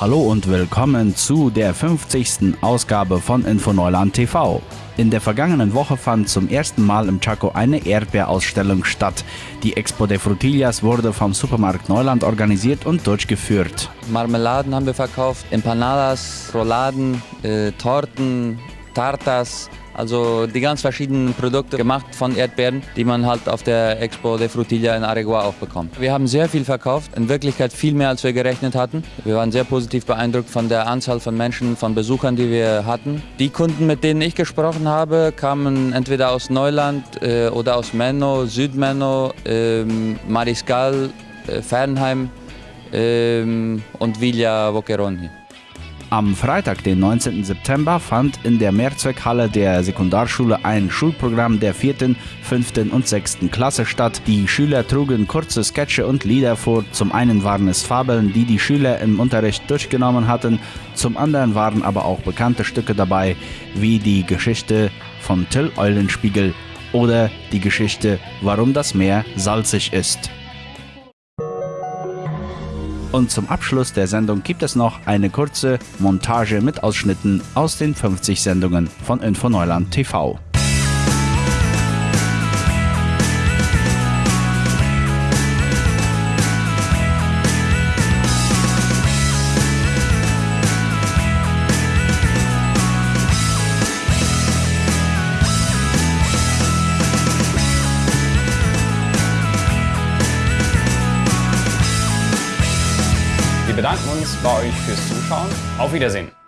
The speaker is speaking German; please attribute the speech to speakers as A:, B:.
A: Hallo und willkommen zu der 50. Ausgabe von Infoneuland TV. In der vergangenen Woche fand zum ersten Mal im Chaco eine Erdbeerausstellung statt. Die Expo de Frutillas wurde vom Supermarkt Neuland organisiert und durchgeführt.
B: Marmeladen haben wir verkauft, Empanadas, Rouladen, äh, Torten, Tartas, also die ganz verschiedenen Produkte gemacht von Erdbeeren, die man halt auf der Expo de Frutilla in Aregua auch bekommt. Wir haben sehr viel verkauft, in Wirklichkeit viel mehr als wir gerechnet hatten. Wir waren sehr positiv beeindruckt von der Anzahl von Menschen, von Besuchern, die wir hatten. Die Kunden, mit denen ich gesprochen habe, kamen entweder aus Neuland äh, oder aus Menno, Südmenno, äh, Mariscal, äh, Fernheim ähm, und Villa Boquerón
A: am Freitag, den 19. September, fand in der Mehrzweckhalle der Sekundarschule ein Schulprogramm der 4., 5. und 6. Klasse statt. Die Schüler trugen kurze Sketche und Lieder vor. Zum einen waren es Fabeln, die die Schüler im Unterricht durchgenommen hatten, zum anderen waren aber auch bekannte Stücke dabei, wie die Geschichte von Till Eulenspiegel oder die Geschichte, warum das Meer salzig ist. Und zum Abschluss der Sendung gibt es noch eine kurze Montage mit Ausschnitten aus den 50 Sendungen von Infoneuland TV.
C: Bedanken uns bei euch fürs Zuschauen. Auf Wiedersehen.